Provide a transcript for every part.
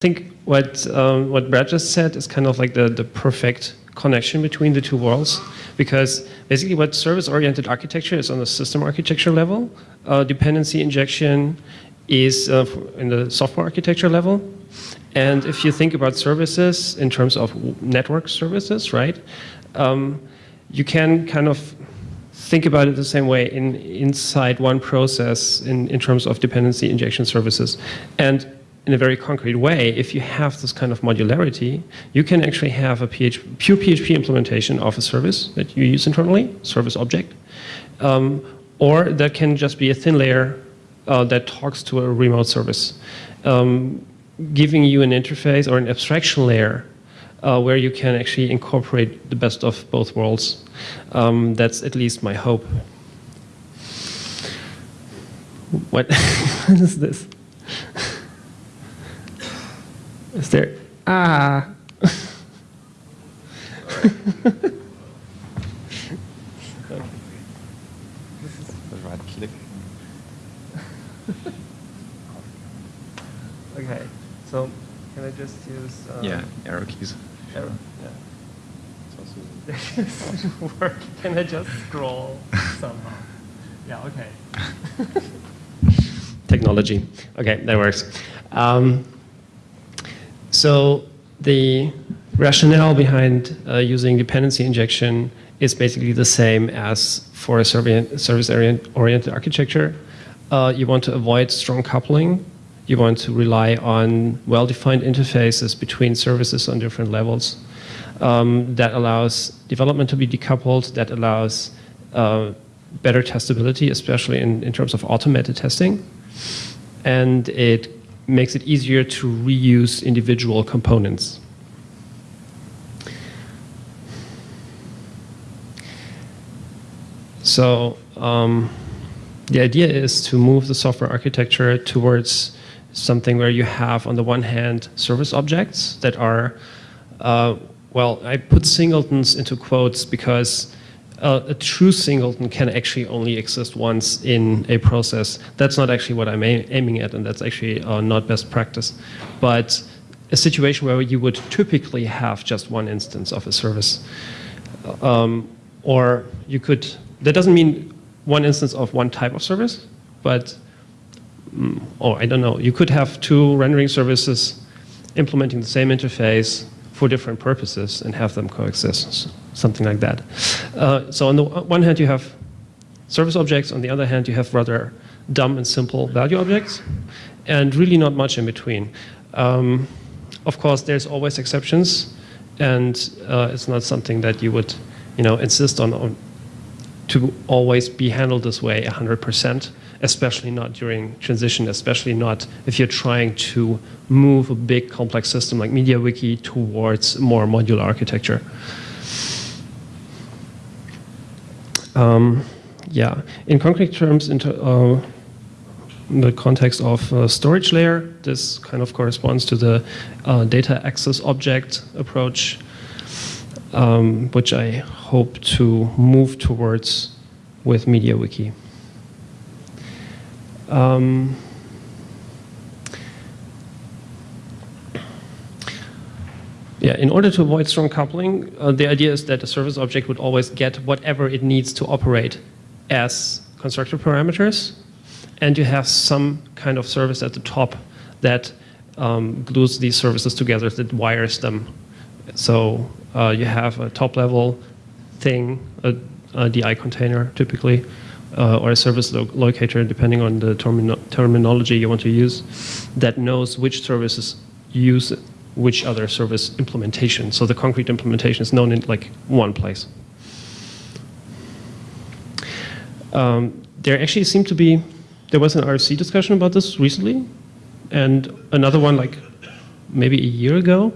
think what um, what Brad just said is kind of like the, the perfect connection between the two worlds because basically what service-oriented architecture is on the system architecture level, uh, dependency injection is uh, in the software architecture level. And if you think about services in terms of network services, right, um, you can kind of think about it the same way in, inside one process in, in terms of dependency injection services. And in a very concrete way, if you have this kind of modularity, you can actually have a PHP, pure PHP implementation of a service that you use internally, service object, um, or that can just be a thin layer uh, that talks to a remote service, um, giving you an interface or an abstraction layer uh, where you can actually incorporate the best of both worlds. Um, that's at least my hope. What, what is this? Is there, ah. right click. okay, so can I just use? Uh, yeah, arrow keys. Arrow, yeah. work. Can I just scroll somehow? Yeah, okay. Technology. Okay, that works. Um, so the rationale behind uh, using dependency injection is basically the same as for a service-oriented architecture. Uh, you want to avoid strong coupling. You want to rely on well-defined interfaces between services on different levels. Um, that allows development to be decoupled, that allows uh, better testability, especially in, in terms of automated testing. And it makes it easier to reuse individual components. So um, the idea is to move the software architecture towards something where you have, on the one hand, service objects that are, uh, well, I put singletons into quotes because uh, a true singleton can actually only exist once in a process. That's not actually what I'm aiming at, and that's actually uh, not best practice. But a situation where you would typically have just one instance of a service. Um, or you could, that doesn't mean one instance of one type of service, but, mm, oh, I don't know, you could have two rendering services implementing the same interface for different purposes and have them coexist, something like that. Uh, so on the one hand, you have service objects. On the other hand, you have rather dumb and simple value objects, and really not much in between. Um, of course, there's always exceptions, and uh, it's not something that you would, you know, insist on, on to always be handled this way 100% especially not during transition, especially not if you're trying to move a big complex system like MediaWiki towards more modular architecture. Um, yeah, in concrete terms, into, uh, in the context of uh, storage layer, this kind of corresponds to the uh, data access object approach, um, which I hope to move towards with MediaWiki. Um, yeah, in order to avoid strong coupling, uh, the idea is that a service object would always get whatever it needs to operate as constructor parameters, and you have some kind of service at the top that um, glues these services together, that wires them. So uh, you have a top level thing, a, a DI container typically, uh, or a service lo locator, depending on the termino terminology you want to use, that knows which services use which other service implementation. So the concrete implementation is known in like one place. Um, there actually seemed to be, there was an RFC discussion about this recently, and another one like maybe a year ago,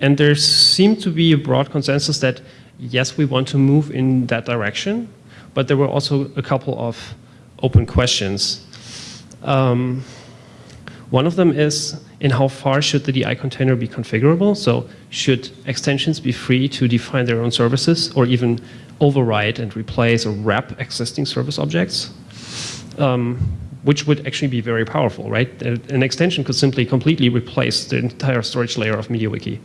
and there seemed to be a broad consensus that yes, we want to move in that direction, but there were also a couple of open questions. Um, one of them is in how far should the DI container be configurable? So should extensions be free to define their own services or even override and replace or wrap existing service objects? Um, which would actually be very powerful, right? An extension could simply completely replace the entire storage layer of MediaWiki.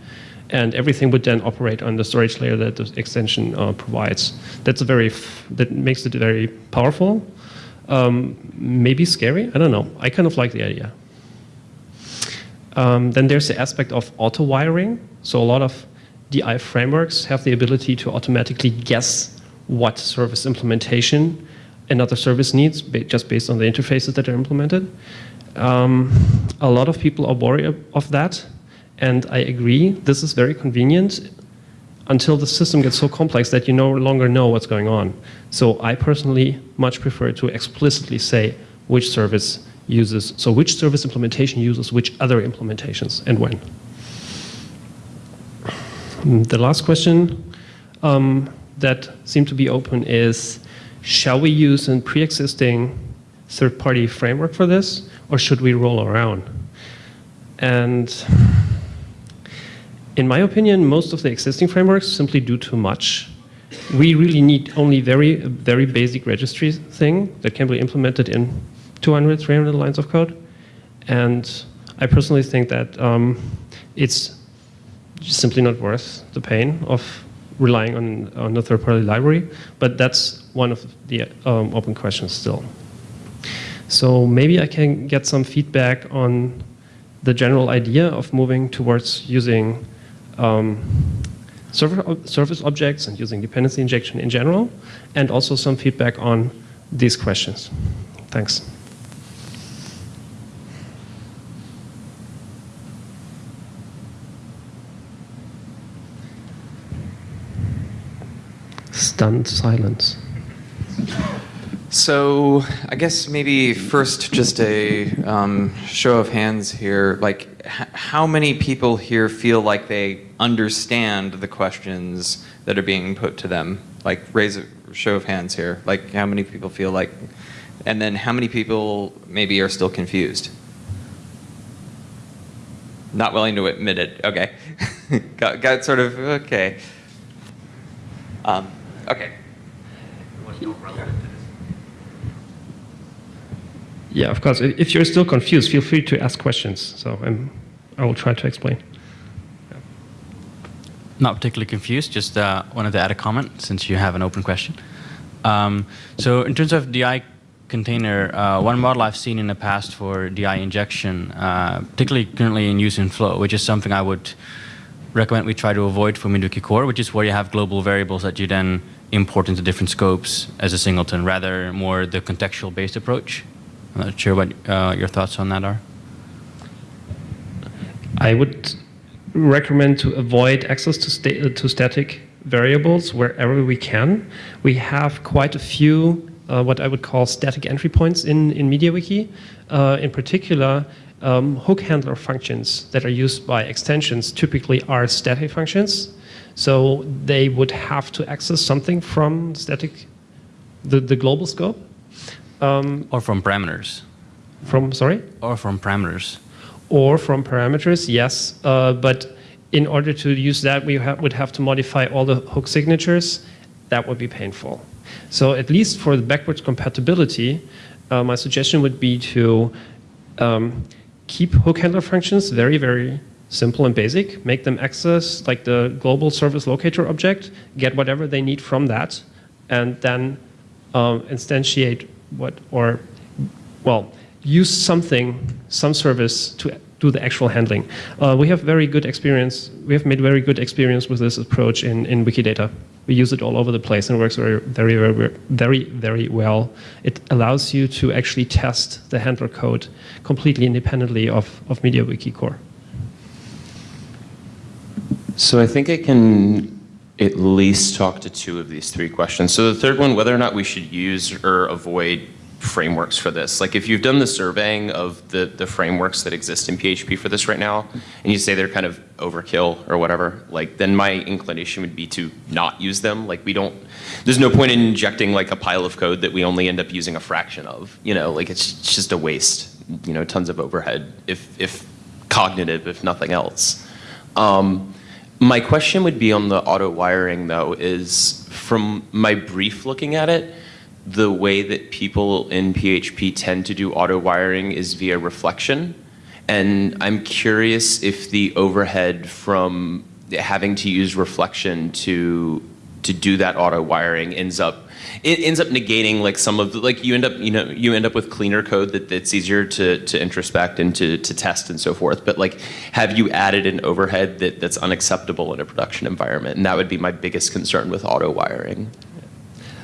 And everything would then operate on the storage layer that the extension uh, provides. That's a very, that makes it very powerful. Um, maybe scary, I don't know. I kind of like the idea. Um, then there's the aspect of auto wiring. So a lot of DI frameworks have the ability to automatically guess what service implementation another service needs just based on the interfaces that are implemented. Um, a lot of people are worried of that, and I agree, this is very convenient until the system gets so complex that you no longer know what's going on. So I personally much prefer to explicitly say which service uses, so which service implementation uses which other implementations and when. The last question um, that seemed to be open is, shall we use a pre-existing third-party framework for this, or should we roll around? And in my opinion, most of the existing frameworks simply do too much. We really need only very, very basic registry thing that can be implemented in 200, 300 lines of code. And I personally think that um, it's simply not worth the pain of relying on, on a third-party library, but that's one of the um, open questions still. So maybe I can get some feedback on the general idea of moving towards using um, objects and using dependency injection in general, and also some feedback on these questions. Thanks. stunned silence. So I guess maybe first just a um, show of hands here. Like, how many people here feel like they understand the questions that are being put to them? Like, raise a show of hands here. Like, how many people feel like, and then how many people maybe are still confused? Not willing to admit it. Okay, got, got sort of okay. Um, Okay. Yeah, of course. If you're still confused, feel free to ask questions. So I'm, I will try to explain. Yeah. Not particularly confused, just uh, wanted to add a comment since you have an open question. Um, so in terms of DI container, uh, one model I've seen in the past for DI injection, uh, particularly currently in use in Flow, which is something I would recommend we try to avoid for MediaWiki Core, which is where you have global variables that you then import into different scopes as a singleton, rather more the contextual-based approach. I'm not sure what uh, your thoughts on that are. I would recommend to avoid access to, sta to static variables wherever we can. We have quite a few uh, what I would call static entry points in, in MediaWiki. Uh, in particular, um, hook handler functions that are used by extensions typically are static functions so they would have to access something from static, the, the global scope. Um, or from parameters. From, sorry? Or from parameters. Or from parameters, yes. Uh, but in order to use that, we ha would have to modify all the hook signatures. That would be painful. So at least for the backwards compatibility, uh, my suggestion would be to um, keep hook handler functions very, very simple and basic, make them access like the global service locator object, get whatever they need from that, and then um, instantiate what, or, well, use something, some service to do the actual handling. Uh, we have very good experience, we have made very good experience with this approach in, in Wikidata. We use it all over the place and it works very, very, very, very, very well. It allows you to actually test the handler code completely independently of, of MediaWiki core. So I think I can at least talk to two of these three questions. So the third one, whether or not we should use or avoid frameworks for this. Like if you've done the surveying of the, the frameworks that exist in PHP for this right now, and you say they're kind of overkill or whatever, like then my inclination would be to not use them. Like we don't, there's no point in injecting like a pile of code that we only end up using a fraction of, you know, like it's just a waste, you know, tons of overhead, if, if cognitive, if nothing else. Um, my question would be on the auto wiring though, is from my brief looking at it, the way that people in PHP tend to do auto wiring is via reflection. And I'm curious if the overhead from having to use reflection to to do that auto wiring ends up it ends up negating like some of the, like you end up you know you end up with cleaner code that, that's easier to, to introspect and to, to test and so forth. But like have you added an overhead that, that's unacceptable in a production environment? And that would be my biggest concern with auto wiring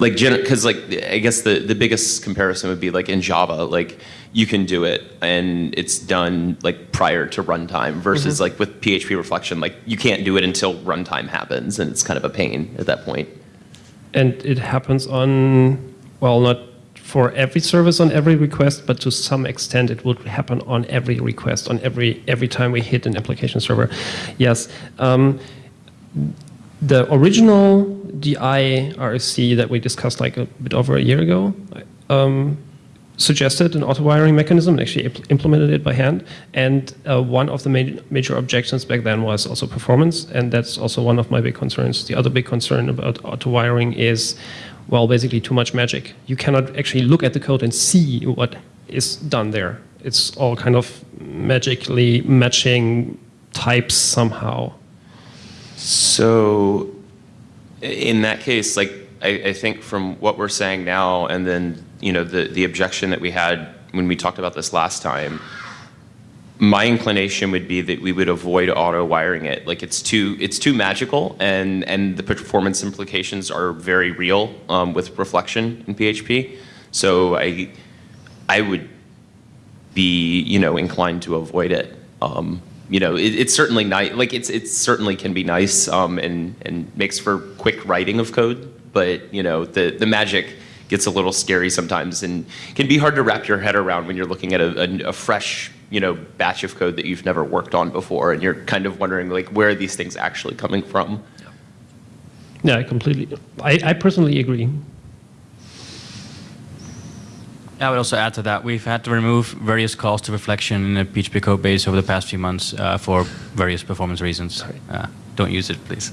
like because like i guess the, the biggest comparison would be like in java like you can do it and it's done like prior to runtime versus like with php reflection like you can't do it until runtime happens and it's kind of a pain at that point. point And it happens on, well, not for every service on every request, but to some extent it would happen on every request, on every every time we hit an application server. Yes. Um, the original DI RFC that we discussed like a bit over a year ago um, suggested an auto wiring mechanism and actually impl- implemented it by hand. And uh, one of the ma- major objections back then was also performance, and that's also one of my big concerns. The other big concern about auto wiring is, well, basically too much magic. You cannot actually look at the code and see what is done there. It's all kind of magically matching types somehow. So, in that case, like I, I, think from what we're saying now, and then you know the the objection that we had when we talked about this last time, my inclination would be that we would avoid auto wiring it. Like it's too it's too magical, and and the performance implications are very real um, with reflection in PHP. So I I would be you know inclined to avoid it. Um, you know, it, it's certainly nice. Like it's it certainly can be nice um, and and makes for quick writing of code. But you know, the the magic gets a little scary sometimes and can be hard to wrap your head around when you're looking at a, a, a fresh you know batch of code that you've never worked on before and you're kind of wondering like where are these things actually coming from. Yeah, I completely. I, I personally agree. I would also add to that, we've had to remove various calls to reflection in the PHP code base over the past few months uh, for various performance reasons. Uh, don't use it, please.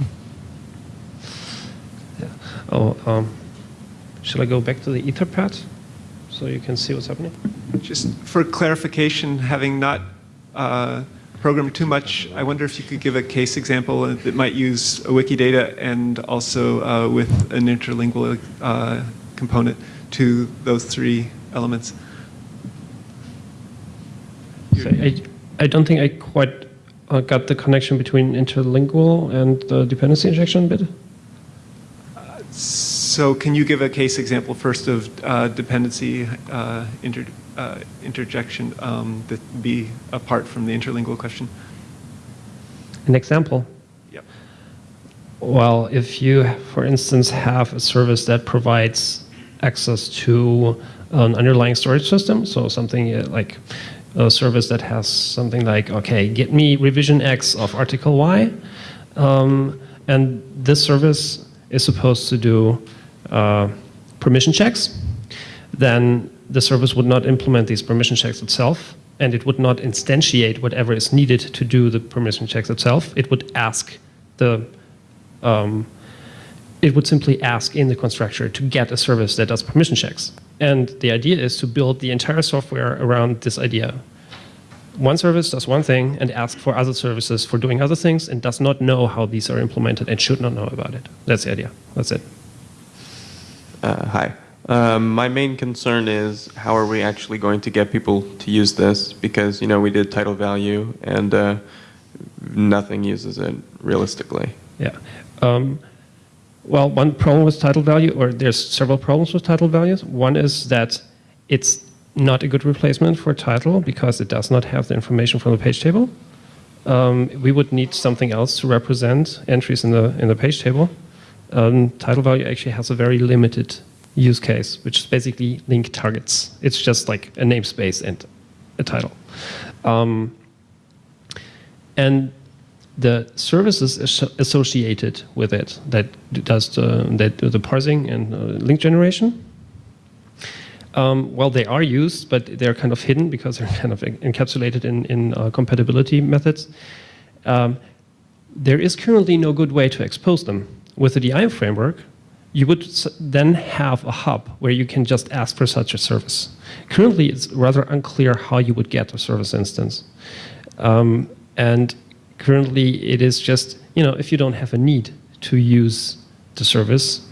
yeah. Oh, um, shall I go back to the Etherpad so you can see what's happening? Just for clarification, having not uh, programmed too much, I wonder if you could give a case example that might use a Wikidata and also uh, with an interlingual uh, component to those three elements. So I, I don't think I quite uh, got the connection between interlingual and the dependency injection bit. So can you give a case example first of uh, dependency uh, inter, uh, interjection um, that be apart from the interlingual question? An example? Yep. Well, if you, for instance, have a service that provides access to an underlying storage system, so something like a service that has something like, okay, get me revision X of article Y, um, and this service is supposed to do uh, permission checks, then the service would not implement these permission checks itself, and it would not instantiate whatever is needed to do the permission checks itself. It would ask the um, it would simply ask in the constructor to get a service that does permission checks. And the idea is to build the entire software around this idea. One service does one thing and asks for other services for doing other things and does not know how these are implemented and should not know about it. That's the idea. That's it. Uh, hi. Um, my main concern is how are we actually going to get people to use this? Because you know we did title value and uh, nothing uses it realistically. Yeah. Um, well, one problem with title value, or there's several problems with title values. One is that it's not a good replacement for title because it does not have the information from the page table. Um, we would need something else to represent entries in the in the page table. Um, title value actually has a very limited use case, which is basically link targets. It's just like a namespace and a title. Um, and the services associated with it that does the, that do the parsing and uh, link generation. Um, well, they are used, but they're kind of hidden because they're kind of encapsulated in, in uh, compatibility methods. Um, there is currently no good way to expose them. With the DI framework, you would then have a hub where you can just ask for such a service. Currently, it's rather unclear how you would get a service instance. Um, and currently, it is just, you know, if you don't have a need to use the service,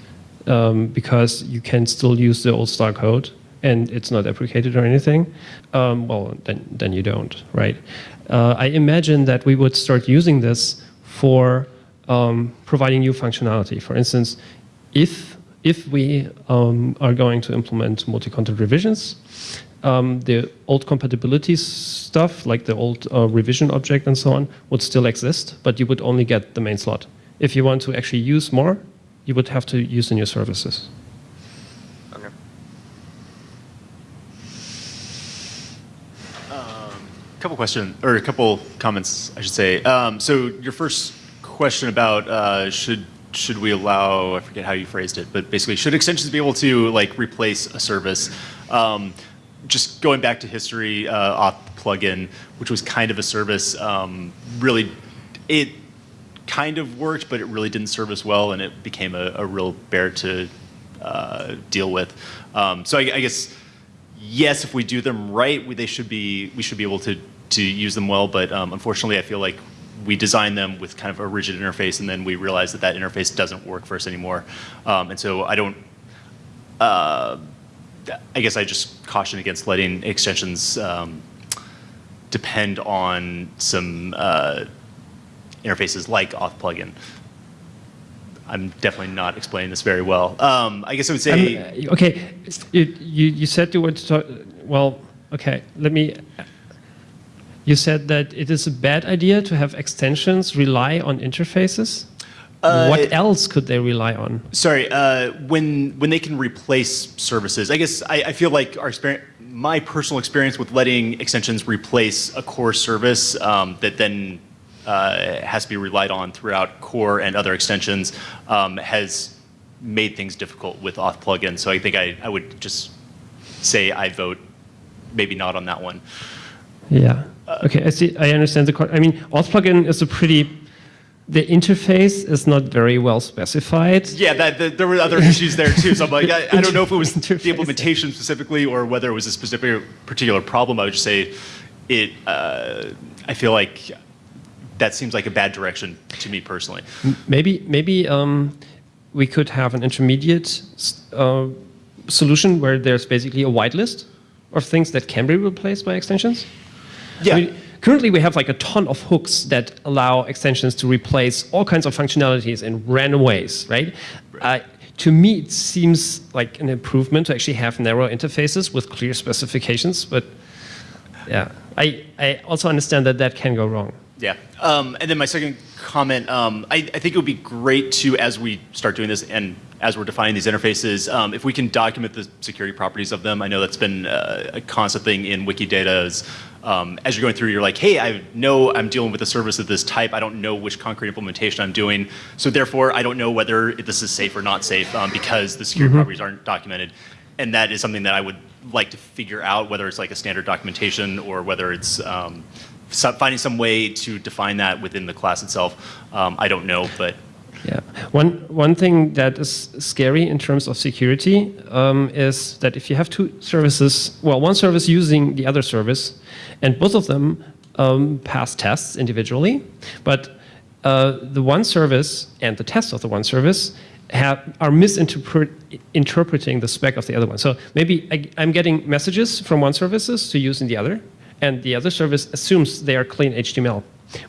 um, because you can still use the old style code and it's not deprecated or anything, um, well, then, then you don't, right? Uh, I imagine that we would start using this for um, providing new functionality. For instance, if, if we um, are going to implement multi-content revisions, um, the old compatibility stuff, like the old uh, revision object and so on, would still exist, but you would only get the main slot. If you want to actually use more, you would have to use the new services. Okay. A couple questions or a couple comments, I should say. Um, so your first question about uh, should should we allow I forget how you phrased it, but basically should extensions be able to like replace a service? Um, just going back to history, uh, auth plugin, which was kind of a service, um, really it kind of worked, but it really didn't serve us well, and it became a, a real bear to uh, deal with. Um, so I, I guess yes, if we do them right, we, they should be we should be able to to use them well. But um, unfortunately, I feel like we designed them with kind of a rigid interface, and then we realized that that interface doesn't work for us anymore. Um, and so I don't. Uh, I guess I just caution against letting extensions um, depend on some uh, interfaces like auth plugin. I'm definitely not explaining this very well. Um, I guess I would say. Um, okay, you, you, you said you want to talk, well, okay, let me, you said that it is a bad idea to have extensions rely on interfaces? Uh, what else could they rely on? Sorry, uh, when when they can replace services, I guess I, I feel like our experience, my personal experience with letting extensions replace a core service um, that then uh, has to be relied on throughout core and other extensions um, has made things difficult with auth plugins. So I think I, I would just say I vote maybe not on that one. Yeah. Okay, I see. I understand the. I mean, auth plugin is a pretty. The interface is not very well specified. Yeah, that, that, there were other issues there too. So I'm like, I, I don't know if it was the implementation specifically or whether it was a specific particular problem. I would just say it. Uh, I feel like that seems like a bad direction to me personally. Maybe maybe um, we could have an intermediate uh, solution where there's basically a whitelist of things that can be replaced by extensions. Yeah. I mean, currently, we have like a ton of hooks that allow extensions to replace all kinds of functionalities in random ways, right? Uh, to me, it seems like an improvement to actually have narrow interfaces with clear specifications, but yeah, I, I also understand that that can go wrong. Yeah. Um, and then my second comment, um, I, I think it would be great to, as we start doing this and as we're defining these interfaces, um, if we can document the security properties of them. I know that's been uh, a constant thing in Wikidata is um, as you're going through, you're like, hey, I know I'm dealing with a service of this type. I don't know which concrete implementation I'm doing. So therefore, I don't know whether this is safe or not safe um, because the security properties aren't documented. And that is something that I would like to figure out, whether it's like a standard documentation or whether it's um, finding some way to define that within the class itself. Um, I don't know, but Yeah. One, one thing that is scary in terms of security um, is that if you have two services, well, one service using the other service, and both of them um, pass tests individually, but uh, the one service and the test of the one service have, are misinterpreting the spec of the other one. So maybe I, I'm getting messages from one services to use in the other, and the other service assumes they are clean HTML,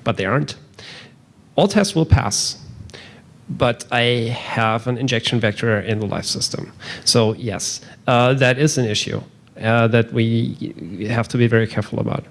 but they aren't. All tests will pass, but I have an injection vector in the life system. So yes, uh, that is an issue uh, that we have to be very careful about.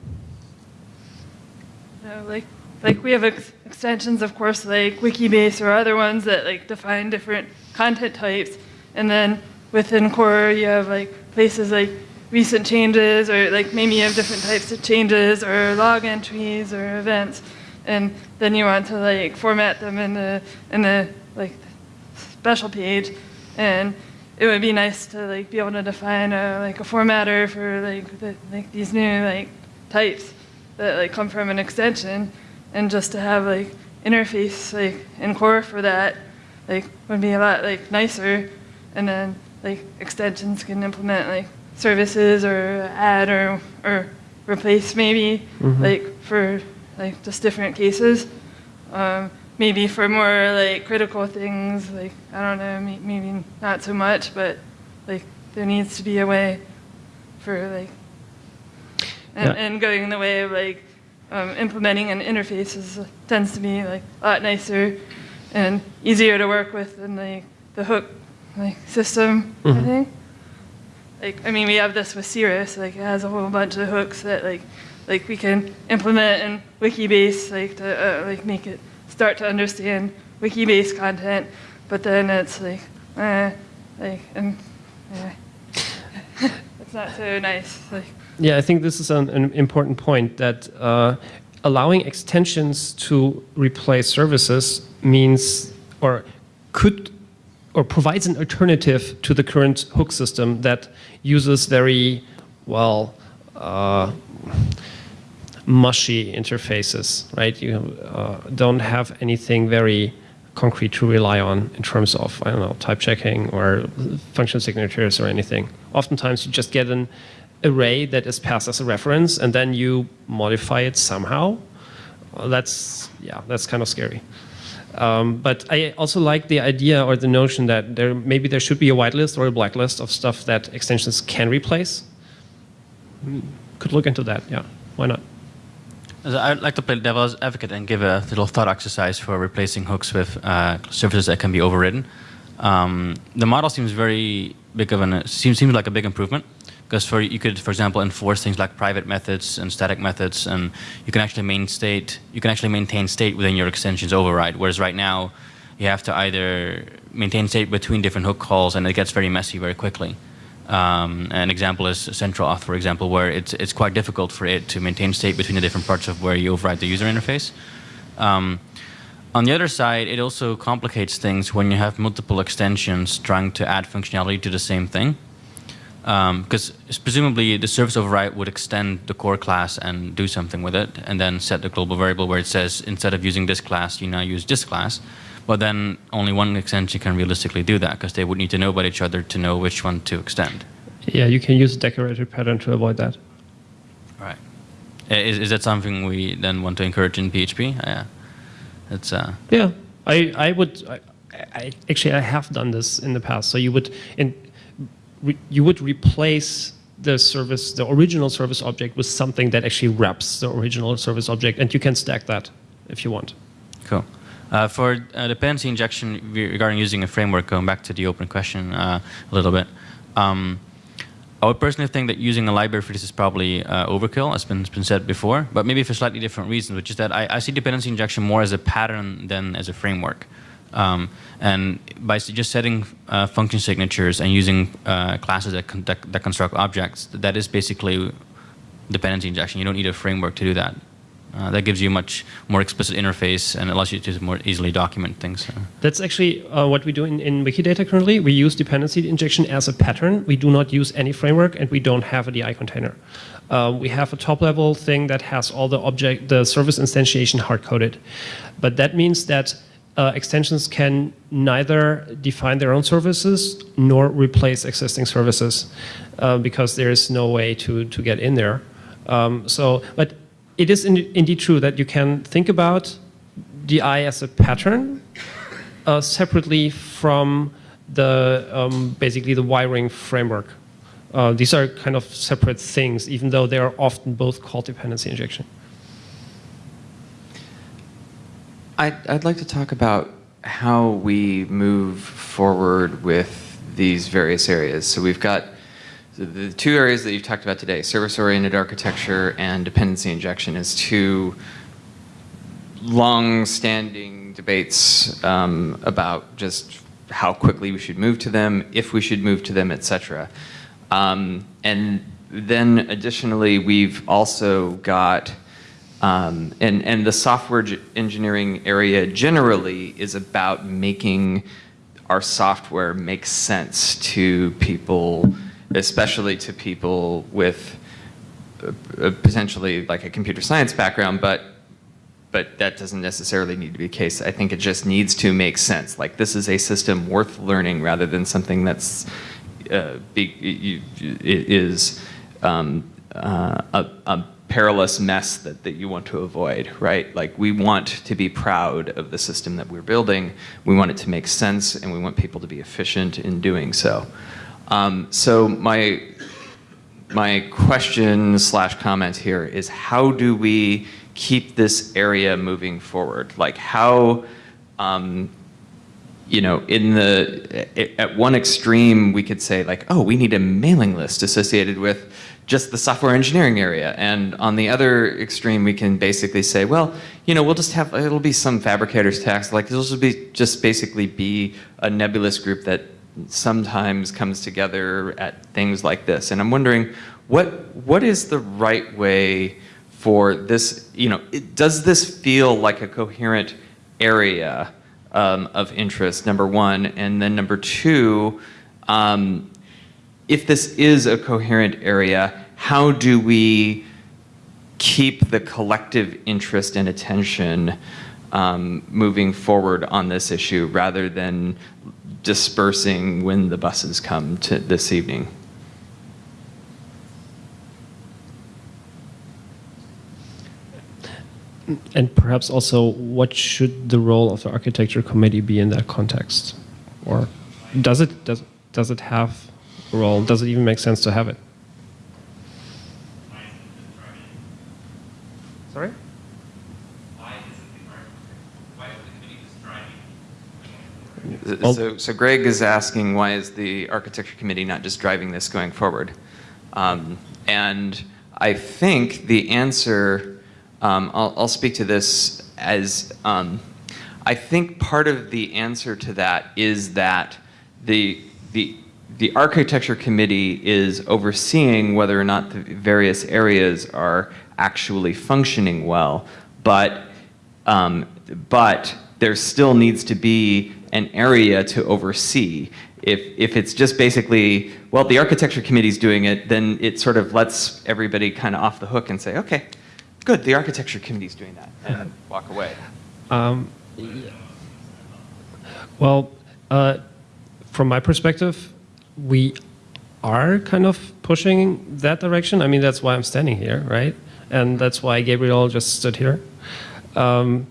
Like like we have ex- extensions, of course, like Wikibase or other ones that like define different content types, and then within core you have like places like recent changes or like maybe you have different types of changes or log entries or events, and then you want to like format them in the in the like special page, and it would be nice to like be able to define a like a formatter for like the, like these new like types that like come from an extension. And just to have like interface like in core for that like would be a lot like nicer, and then like extensions can implement like services or add or or replace maybe mm-hmm. like for like just different cases. Um, maybe for more like critical things, like I don't know, maybe not so much, but like there needs to be a way for like and, Yeah. and going in the way of like um, implementing an interface is, tends to be like a lot nicer and easier to work with than like the hook like system. I think. Like I mean, we have this with Cirrus. Like it has a whole bunch of hooks that like like we can implement in Wikibase like to uh, like make it start to understand Wikibase content. But then it's like eh, like and eh. it's not so nice. Like Yeah, I think this is an, an important point that uh, allowing extensions to replace services means or could or provides an alternative to the current hook system that uses very, well, uh, mushy interfaces, right? You uh, don't have anything very concrete to rely on in terms of, I don't know, type checking or function signatures or anything. Oftentimes you just get an array that is passed as a reference and then you modify it somehow. That's, yeah, that's kind of scary. Um, but I also like the idea or the notion that there maybe there should be a whitelist or a blacklist of stuff that extensions can replace. Hmm, Could look into that, yeah. Why not? I'd like to play devil's advocate and give a little thought exercise for replacing hooks with uh, services that can be overridden. Um, the model seems very big of an seems seems like a big improvement because for you could, for example, enforce things like private methods and static methods, and you can actually main state you can actually maintain state within your extension's override. Whereas right now, you have to either maintain state between different hook calls, and it gets very messy very quickly. Um, an example is CentralAuth, for example, where it's, it's quite difficult for it to maintain state between the different parts of where you override the user interface. Um, on the other side, it also complicates things when you have multiple extensions trying to add functionality to the same thing. Because presumably the service override would extend the core class and do something with it, and then set the global variable where it says instead of using this class, you now use this class. But then only one extension can realistically do that because they would need to know about each other to know which one to extend. Yeah, you can use a decorator pattern to avoid that. Right. Is, is that something we then want to encourage in PHP? Yeah. It's uh, Yeah, I, I would, I, I, actually I have done this in the past. So you would, in, re, you would replace the service, the original service object with something that actually wraps the original service object and you can stack that if you want. Cool. Uh, for uh, dependency injection regarding using a framework, going back to the open question uh, a little bit, um, I would personally think that using a library for this is probably uh, overkill, as been, has been said before, but maybe for slightly different reasons, which is that I, I see dependency injection more as a pattern than as a framework. Um, and by just setting uh, function signatures and using uh, classes that, con- that, that construct objects, that is basically dependency injection. You don't need a framework to do that. Uh, that gives you a much more explicit interface and allows you to more easily document things. That's actually uh, what we do in, in Wikidata currently. We use dependency injection as a pattern. We do not use any framework and we don't have a DI container. Uh, we have a top level thing that has all the object, the service instantiation hard coded. But that means that uh, extensions can neither define their own services nor replace existing services uh, because there is no way to, to get in there. Um, so, but it is in, indeed true that you can think about DI as a pattern uh, separately from the um, basically the wiring framework. Uh, these are kind of separate things, even though they are often both called dependency injection. I'd, I'd like to talk about how we move forward with these various areas. So we've got the, the two areas that you've talked about today, service-oriented architecture and dependency injection is two long-standing debates um, about just how quickly we should move to them, if we should move to them, et cetera. Um, and then additionally, we've also got um, and, and the software engineering area generally is about making our software make sense to people, especially to people with uh, uh, potentially like a computer science background, but but that doesn't necessarily need to be the case. I think it just needs to make sense. Like this is a system worth learning rather than something that's uh, be, you, is um, uh, a, a perilous mess that, that you want to avoid, right? Like we want to be proud of the system that we're building. We want it to make sense and we want people to be efficient in doing so. Um, so my, my question slash comment here is how do we keep this area moving forward? Like how, um, you know, in the, at one extreme, we could say like, oh, we need a mailing list associated with just the software engineering area. And on the other extreme, we can basically say, well, you know, we'll just have, it'll be some Phabricator tags, like this will be just basically be a nebulous group that sometimes comes together at things like this. And I'm wondering, what what is the right way for this, you know, it, does this feel like a coherent area um, of interest, number one, and then number two, um, if this is a coherent area, how do we keep the collective interest and attention um, moving forward on this issue rather than dispersing when the buses come to this evening? And perhaps also, what should the role of the architecture committee be in that context? Or does it, does, does it have a role? Does it even make sense to have it? Well- So, so Greg is asking, why is the architecture committee not just driving this going forward? Um, and I think the answer, um, I'll, I'll speak to this as, um, I think part of the answer to that is that the, the, the architecture committee is overseeing whether or not the various areas are actually functioning well, but, um, but there still needs to be an area to oversee. If, if it's just basically, well, the architecture committee's doing it, then it sort of lets everybody kind of off the hook and say, okay, good, the architecture committee's doing that, and walk away. Um, well, uh, from my perspective, we are kind of pushing that direction. I mean, that's why I'm standing here, right? And that's why Gabriel just stood here. Um,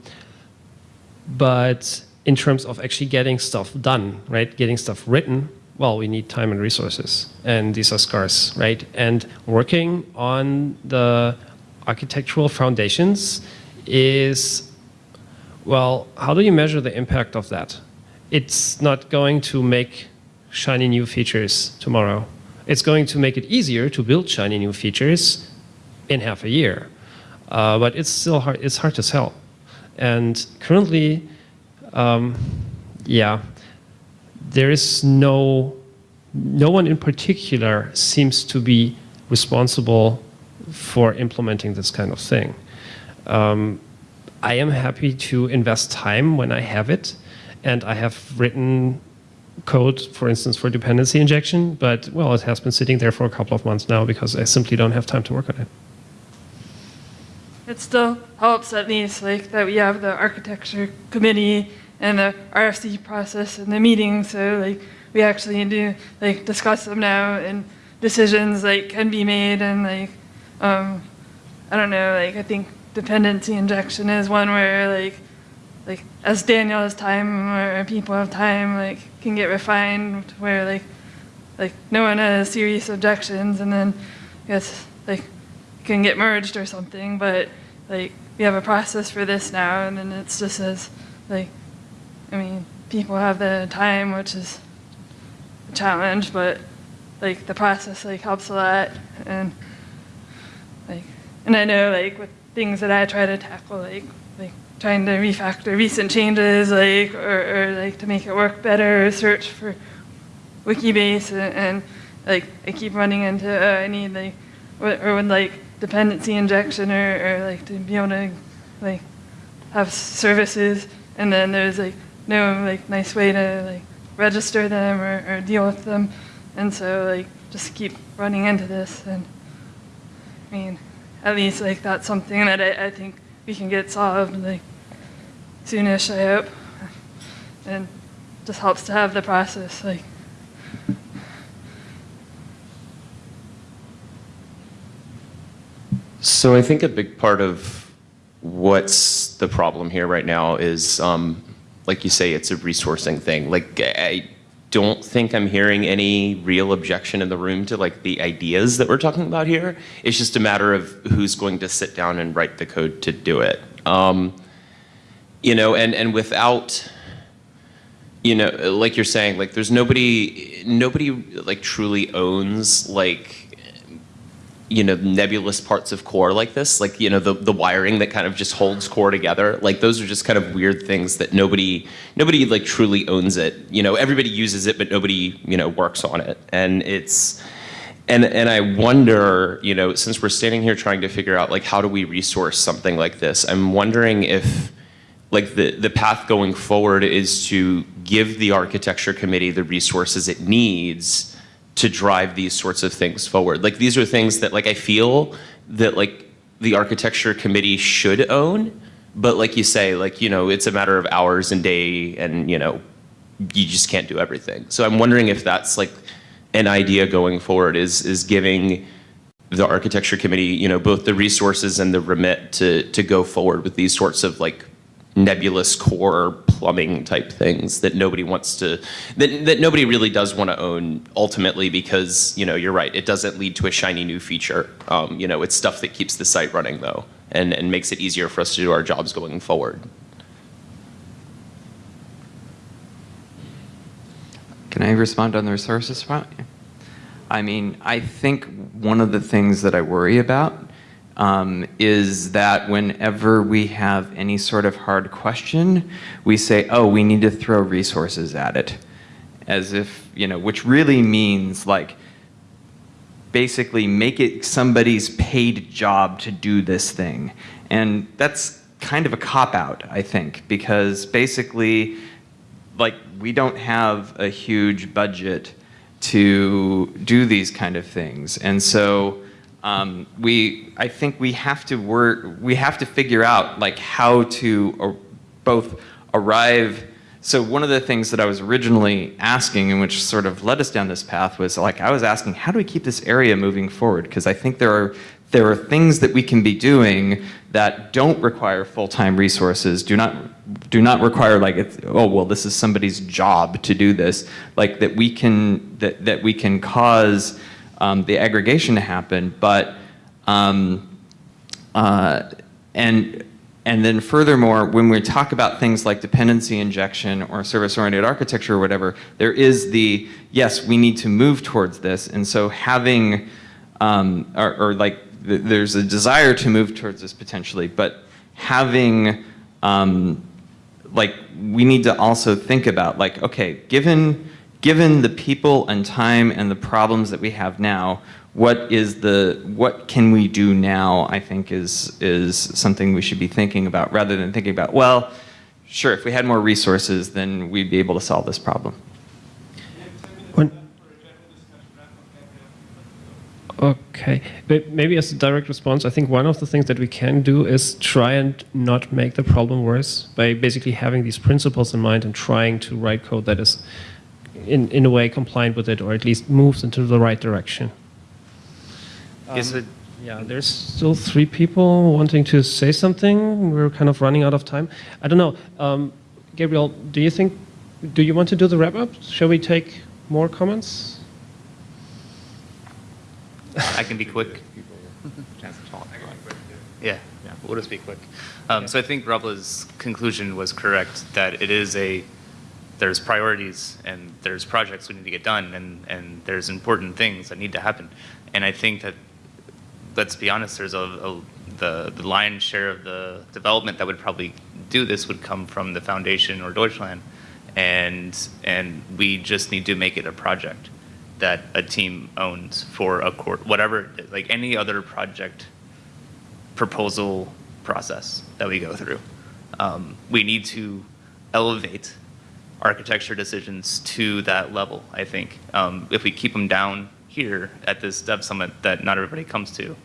but in terms of actually getting stuff done, right, getting stuff written, well, we need time and resources, and these are scarce, right? And working on the architectural foundations is, well, how do you measure the impact of that? It's not going to make shiny new features tomorrow. It's going to make it easier to build shiny new features in half a year. Uh, but it's still hard, it's hard to sell. And currently, um, yeah, there is no, no one in particular seems to be responsible for implementing this kind of thing. Um, I am happy to invest time when I have it, and I have written code, for instance, for dependency injection, but well, it has been sitting there for a couple of months now because I simply don't have time to work on it. It still helps at least like that we have the architecture committee and the RFC process and the meetings, so like we actually do like discuss them now and decisions like can be made and like um, I don't know like I think dependency injection is one where like like as Daniel has time or people have time like can get refined where like like no one has serious objections and then I guess like can get merged or something but like we have a process for this now and then it's just as like I mean people have the time which is a challenge but like the process like helps a lot and like and I know like with things that I try to tackle like like trying to refactor recent changes like or, or like to make it work better search for wikibase and, and like I keep running into uh, I need like wh- or when like dependency injection or, or like to be able to like have services. And then there's like no like nice way to like register them or, or deal with them. And so like just keep running into this. And I mean at least like that's something that I, I think we can get solved like soonish, I hope. And just helps to have the process like So I think a big part of what's the problem here right now is, um, like you say, it's a resourcing thing. Like I don't think I'm hearing any real objection in the room to like the ideas that we're talking about here. It's just a matter of who's going to sit down and write the code to do it. Um, you know, and and without you know, like you're saying, like there's nobody, nobody like truly owns like, you know, nebulous parts of core like this, like, you know, the, the wiring that kind of just holds core together. Like those are just kind of weird things that nobody, nobody like truly owns it. You know, everybody uses it, but nobody, you know, works on it. And it's, and, and I wonder, you know, since we're standing here trying to figure out like how do we resource something like this, I'm wondering if, like the, the path going forward is to give the architecture committee the resources it needs to drive these sorts of things forward. Like these are things that like I feel that like the architecture committee should own, but like you say, like, you know, it's a matter of hours and day and, you know, you just can't do everything. So I'm wondering if that's like an idea going forward is, is giving the architecture committee, you know, both the resources and the remit to, to go forward with these sorts of like nebulous core plumbing type things that nobody wants to that, that nobody really does want to own ultimately because you know you're right it doesn't lead to a shiny new feature um, you know it's stuff that keeps the site running though and, and makes it easier for us to do our jobs going forward Can I respond on the resources front? I mean, I think one of the things that I worry about um, is that whenever we have any sort of hard question, we say, oh, we need to throw resources at it. As if, you know, which really means like, basically make it somebody's paid job to do this thing. And that's kind of a cop-out, I think, because basically, like, we don't have a huge budget to do these kind of things. And so um, we, I think we have to work, we have to figure out like how to uh, both arrive. So one of the things that I was originally asking and which sort of led us down this path was like, I was asking, how do we keep this area moving forward? Because I think there are, there are things that we can be doing that don't require full-time resources, do not do not require like oh well this is somebody's job to do this like that we can that, that we can cause um, the aggregation to happen but um, uh, and and then furthermore when we talk about things like dependency injection or service-oriented architecture or whatever there is the yes we need to move towards this. And so having um, or, or like th there's a desire to move towards this potentially but having um, like we need to also think about like, okay, given, given the people and time and the problems that we have now, what is the, what can we do now, I think is, is something we should be thinking about rather than thinking about, well, sure, if we had more resources, then we'd be able to solve this problem. When, Okay, maybe as a direct response, I think one of the things that we can do is try and not make the problem worse by basically having these principles in mind and trying to write code that is in, in a way compliant with it or at least moves into the right direction. Is it- Yeah, there's still three people wanting to say something. We're kind of running out of time. I don't know. Um, Gabriel, do you think, do you want to do the wrap up? Shall we take more comments? I can be quick. Yeah, yeah, we'll just be quick. Um, So I think Robla's conclusion was correct, that it is a, there's priorities and there's projects we need to get done and, and there's important things that need to happen. And I think that, let's be honest, there's a, a the, the lion's share of the development that would probably do this would come from the foundation or Deutschland. And, and we just need to make it a project that a team owns for a court, whatever, like any other project proposal process that we go through. Um, we need to elevate architecture decisions to that level, I think. Um, if we keep them down here at this Dev Summit that not everybody comes to,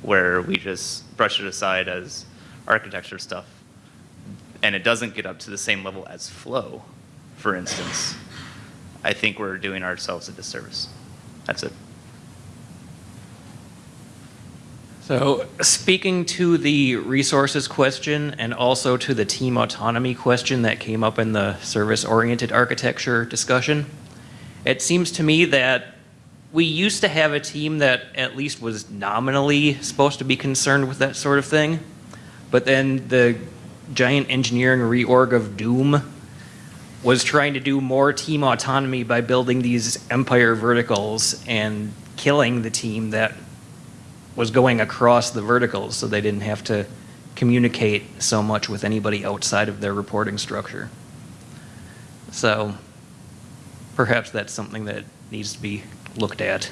where we just brush it aside as architecture stuff, and it doesn't get up to the same level as Flow, for instance, I think we're doing ourselves a disservice. That's it. So speaking to the resources question and also to the team autonomy question that came up in the service-oriented architecture discussion, it seems to me that we used to have a team that at least was nominally supposed to be concerned with that sort of thing, but then the giant engineering reorg of Doom was trying to do more team autonomy by building these empire verticals and killing the team that was going across the verticals so they didn't have to communicate so much with anybody outside of their reporting structure. So perhaps that's something that needs to be looked at.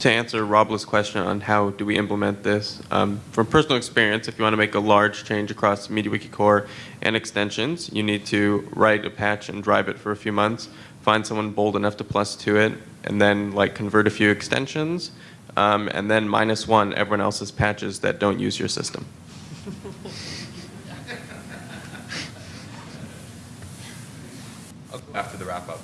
to answer Robla's question on how do we implement this, um, from personal experience, if you want to make a large change across MediaWiki core and extensions, you need to write a patch and drive it for a few months, find someone bold enough to plus two it, and then like convert a few extensions, um, and then minus one everyone else's patches that don't use your system. After the wrap up.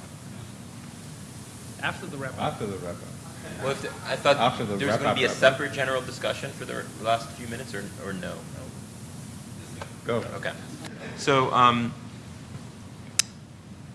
After the wrap up. After the wrap up. Well, if the- I thought After the there was going to be a separate general discussion for the last few minutes, or, or no? Go. Okay. So, um,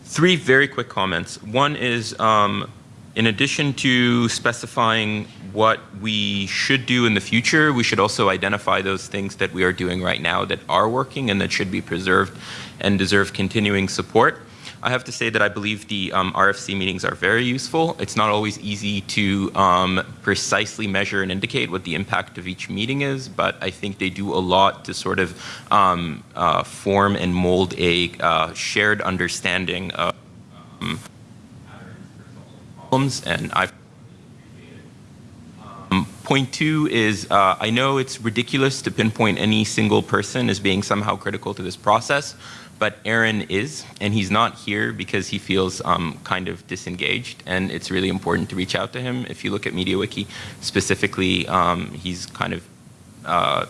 three very quick comments. One is, um, in addition to specifying what we should do in the future, we should also identify those things that we are doing right now that are working and that should be preserved and deserve continuing support. I have to say that I believe the um, RFC meetings are very useful. It's not always easy to um, precisely measure and indicate what the impact of each meeting is, but I think they do a lot to sort of um, uh, form and mold a uh, shared understanding of um, problems, and I've um, Point two is, uh, I know it's ridiculous to pinpoint any single person as being somehow critical to this process, but Aaron is, and he's not here because he feels um, kind of disengaged, and it's really important to reach out to him. If you look at MediaWiki specifically, um, he's kind of uh,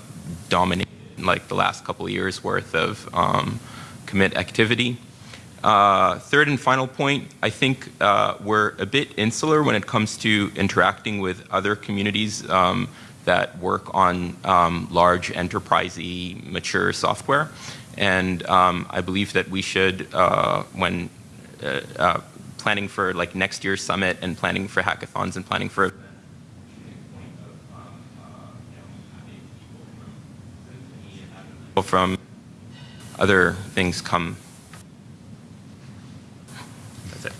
dominated like the last couple years worth of um, commit activity. Uh, third and final point, I think uh, we're a bit insular when it comes to interacting with other communities um, that work on um, large enterprisey mature software. And um, I believe that we should, uh, when uh, uh, planning for like next year's summit and planning for hackathons and planning for from other things come that's it.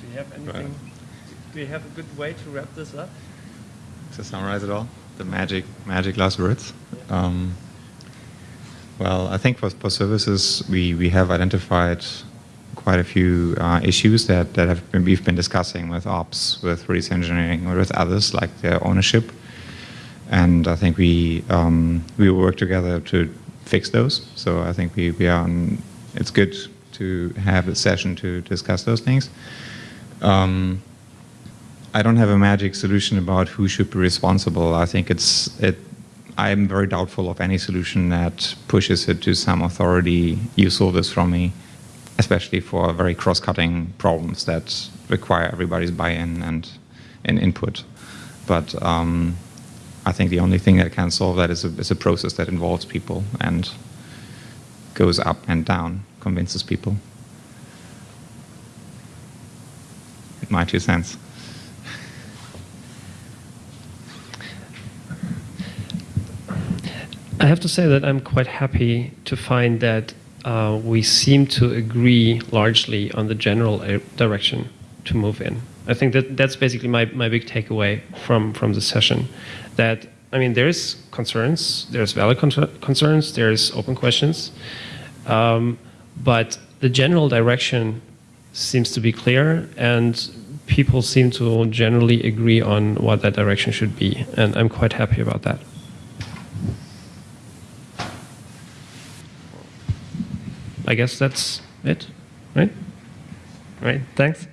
Do you have anything? Do you have a good way to wrap this up? To summarize it all, the magic, magic last words. Um, well, I think for, for services, we, we have identified quite a few uh, issues that, that have been, we've been discussing with ops, with release engineering, or with others, like their ownership. And I think we, um, we will work together to fix those. So I think we, we are on, it's good to have a session to discuss those things. Um, I don't have a magic solution about who should be responsible. I think it's it. I'm very doubtful of any solution that pushes it to some authority. You solve this from me, especially for very cross-cutting problems that require everybody's buy-in and, and input. But um, I think the only thing that can solve that is a, is a process that involves people and goes up and down, convinces people. My two cents. I have to say that I'm quite happy to find that uh, we seem to agree largely on the general uh, direction to move in. I think that that's basically my, my big takeaway from, from the session. That, I mean, there's concerns, there's valid con concerns, there's open questions, um, but the general direction seems to be clear and people seem to generally agree on what that direction should be. And I'm quite happy about that. I guess that's it, right? Right, thanks.